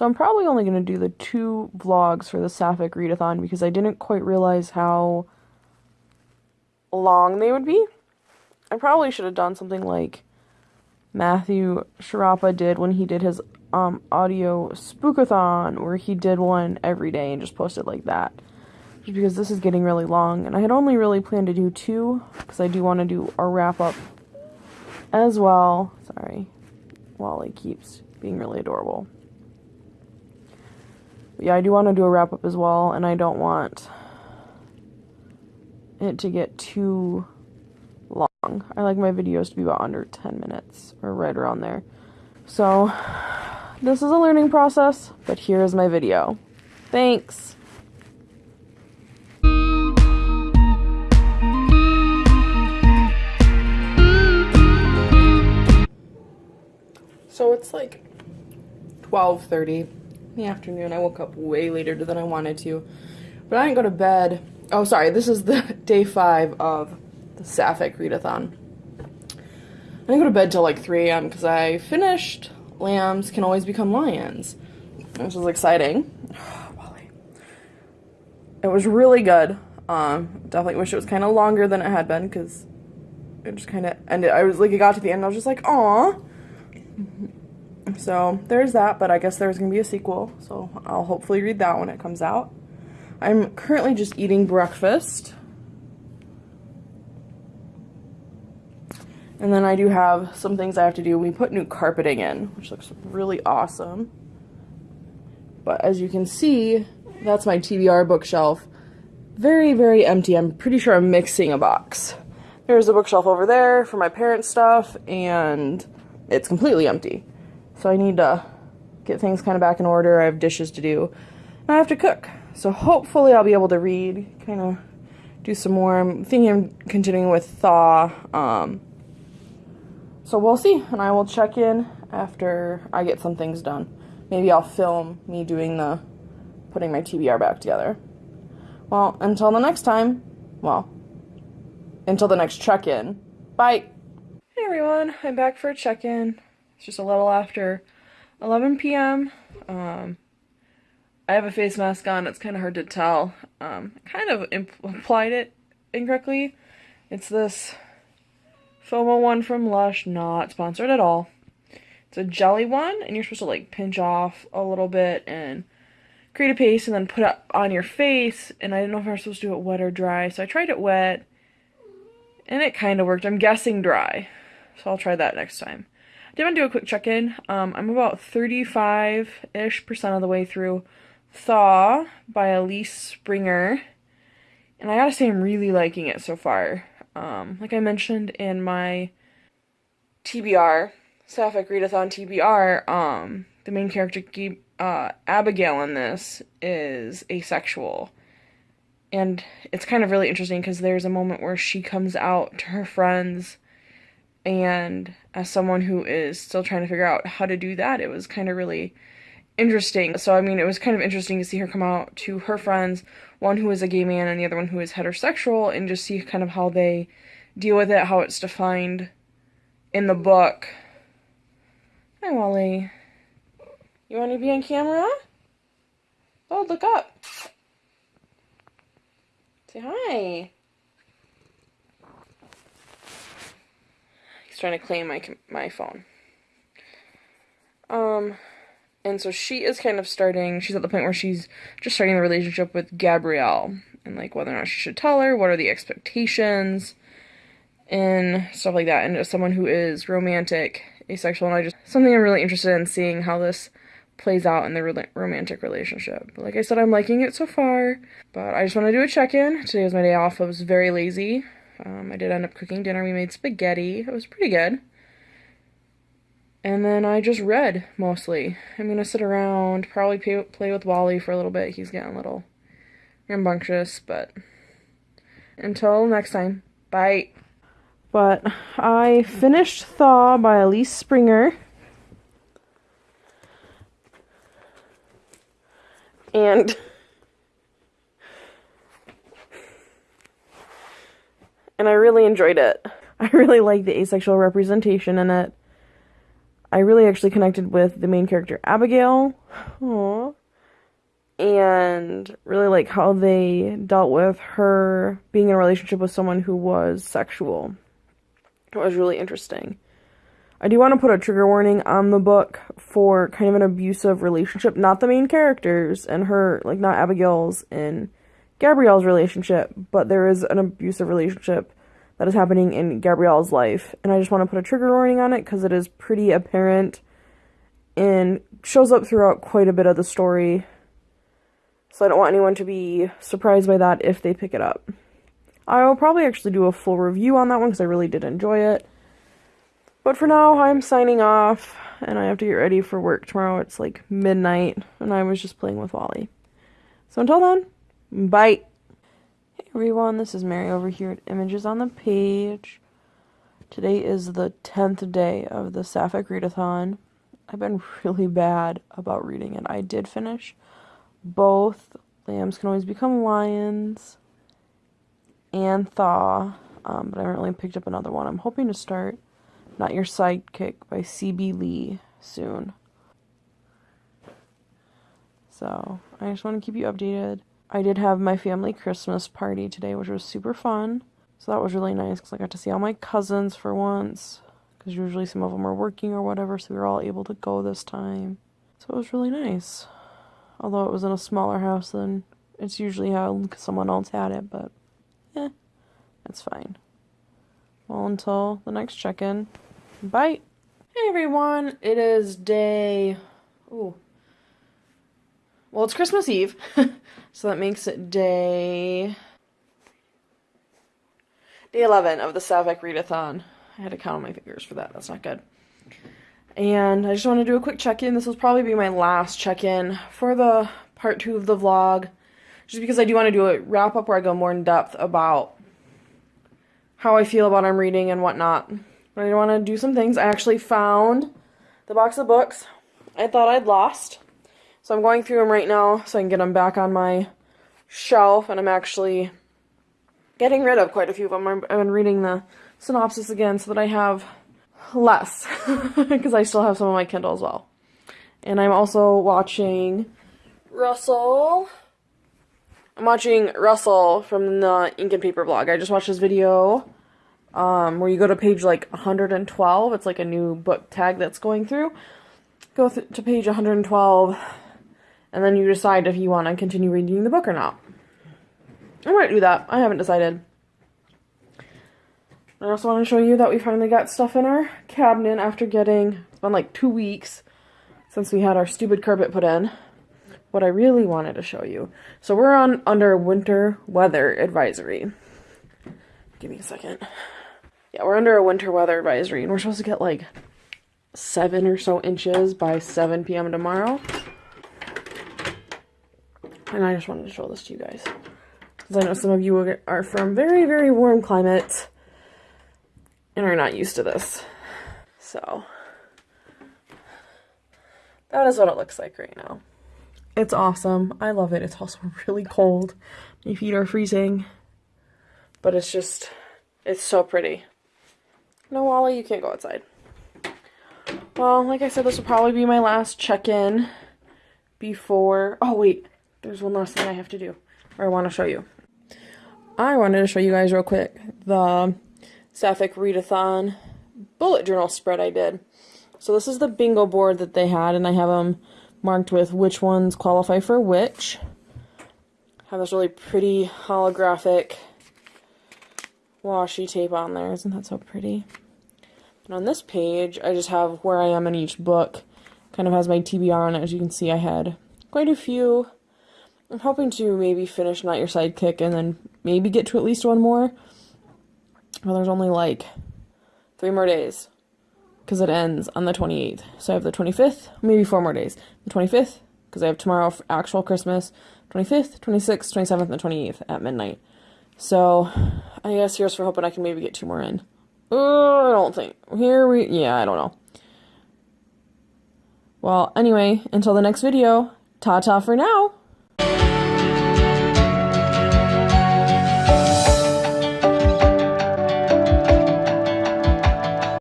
So I'm probably only going to do the two vlogs for the Sapphic readathon because I didn't quite realize how long they would be. I probably should have done something like Matthew Sciarappa did when he did his um, audio spookathon, where he did one every day and just posted like that. Just because this is getting really long, and I had only really planned to do two, because I do want to do a wrap up as well. Sorry, Wally keeps being really adorable. Yeah, I do want to do a wrap up as well, and I don't want it to get too long. I like my videos to be about under 10 minutes, or right around there. So, this is a learning process, but here is my video. Thanks! So it's like 12:30 in the afternoon. I woke up way later than I wanted to. But I didn't go to bed. Oh, sorry. This is the day 5 of the Sapphic readathon. I didn't go to bed till like 3 a.m. because I finished Lambs Can Always Become Lions, which was exciting. It was really good. Um, definitely wish it was kind of longer than it had been because it just kind of ended. I was like, it got to the end, I was just like, aw. So there's that, but I guess there's gonna be a sequel, so I'll hopefully read that when it comes out. I'm currently just eating breakfast. And then I do have some things I have to do. We put new carpeting in, which looks really awesome. But as you can see, that's my TBR bookshelf. Very, very empty. I'm pretty sure I'm mixing a box. There's a bookshelf over there for my parents' stuff, and it's completely empty. So I need to get things kind of back in order. I have dishes to do, and I have to cook. So hopefully I'll be able to read, kind of do some more. I'm thinking I'm continuing with Thaw. Um, so we'll see, and I will check in after I get some things done. Maybe I'll film me doing the putting my TBR back together. Well, until the next time, well, until the next check-in. Bye. Hey everyone, I'm back for a check-in. It's just a little after 11 p.m. Um, I have a face mask on. It's kind of hard to tell. Um, I kind of applied it incorrectly. It's this FOMO one from Lush, not sponsored at all. It's a jelly one, and you're supposed to like pinch off a little bit and create a paste and then put it on your face. And I didn't know if I was supposed to do it wet or dry, so I tried it wet, and it kind of worked. I'm guessing dry, so I'll try that next time. I did want to do a quick check-in. Um, I'm about 35-ish percent of the way through Thaw by Elyse Springer. And I gotta say I'm really liking it so far. Um, like I mentioned in my TBR, Sapphic Readathon TBR, um, the main character, uh, Abigail in this, is asexual. And it's kind of really interesting because there's a moment where she comes out to her friends, and as someone who is still trying to figure out how to do that, it was kind of really interesting. So, I mean, it was kind of interesting to see her come out to her friends, one who is a gay man and the other one who is heterosexual, and just see kind of how they deal with it, how it's defined in the book. Hi, Wally. You want to be on camera? Oh, look up. Say hi. Trying to claim my my phone. Um, and so she is kind of starting, she's at the point where she's just starting the relationship with Gabrielle and like whether or not she should tell her, what are the expectations, and stuff like that. And as someone who is romantic, asexual, and I just something I'm really interested in seeing how this plays out in the re romantic relationship. But like I said, I'm liking it so far, but I just want to do a check in. Today was my day off, I was very lazy. Um, I did end up cooking dinner. We made spaghetti, it was pretty good. And then I just read mostly. I'm gonna sit around, probably pay, play with Wally for a little bit. He's getting a little rambunctious, but until next time, bye. But I finished Thaw by Elyse Springer. And and I really enjoyed it. I really like the asexual representation in it. I really actually connected with the main character, Abigail. Aww. And really like how they dealt with her being in a relationship with someone who was sexual. It was really interesting. I do want to put a trigger warning on the book for kind of an abusive relationship, not the main characters and her, like not Abigail's and Gabrielle's relationship, but there is an abusive relationship that is happening in Gabrielle's life. And I just want to put a trigger warning on it because it is pretty apparent and shows up throughout quite a bit of the story. So I don't want anyone to be surprised by that if they pick it up. I will probably actually do a full review on that one because I really did enjoy it. But for now, I'm signing off and I have to get ready for work tomorrow. It's like midnight and I was just playing with Wally. So until then, bye. Hey everyone, this is Mary over here at Images on the Page. Today is the 10th day of the Sapphic Readathon. I've been really bad about reading it. I did finish both Lambs Can Always Become Lions and Thaw, um, but I haven't really picked up another one. I'm hoping to start Not Your Sidekick by C.B. Lee soon. So, I just want to keep you updated. I did have my family Christmas party today, which was super fun. So that was really nice because I got to see all my cousins for once. Because usually some of them are working or whatever, so we were all able to go this time. So it was really nice. Although it was in a smaller house than it's usually how someone else had it, but yeah, that's fine. Well, until the next check in, bye. Hey everyone, it is day. Ooh. Well, it's Christmas Eve, so that makes it day. Day 11 of the Sapphic Readathon. I had to count on my fingers for that. That's not good. And I just want to do a quick check-in. This will probably be my last check-in for the part two of the vlog. Just because I do want to do a wrap-up where I go more in depth about how I feel about I'm reading and whatnot. But I want to do some things. I actually found the box of books I thought I'd lost. So I'm going through them right now so I can get them back on my shelf. And I'm actually getting rid of quite a few of them. I've been reading the synopsis again so that I have less because I still have some of my Kindle as well. And I'm also watching Russell. I'm watching Russell from the Ink and Paper blog. I just watched his video um, where you go to page like 112. It's like a new book tag that's going through. Go th to page 112 and then you decide if you want to continue reading the book or not. I might do that. I haven't decided. I also want to show you that we finally got stuff in our cabinet after getting, it's been like two weeks since we had our stupid carpet put in. What I really wanted to show you. So we're on under winter weather advisory. Give me a second. Yeah, we're under a winter weather advisory and we're supposed to get like seven or so inches by 7 p.m. tomorrow. And I just wanted to show this to you guys. Because I know some of you are from very, very warm climates and are not used to this. So, that is what it looks like right now. It's awesome. I love it. It's also really cold. My feet are freezing. But it's just, it's so pretty. No, Wally, you can't go outside. Well, like I said, this will probably be my last check-in before... Oh, wait. There's one last thing I have to do. Or I want to show you. I wanted to show you guys real quick the Sapphic Readathon bullet journal spread I did. So this is the bingo board that they had, and I have them marked with which ones qualify for which. Have this really pretty holographic washi tape on there. Isn't that so pretty? And on this page, I just have where I am in each book. Kind of has my TBR on it. As you can see, I had quite a few. I'm hoping to maybe finish Not Your Sidekick and then maybe get to at least one more. Well, there's only like three more days because it ends on the 28th. So I have the 25th, maybe four more days. The 25th, because I have tomorrow for actual Christmas, 25th, 26th, 27th, and 28th at midnight. So I guess here's for hoping I can maybe get two more in. Oh, I don't think. Here we, yeah, I don't know. Well, anyway, until the next video, ta ta for now.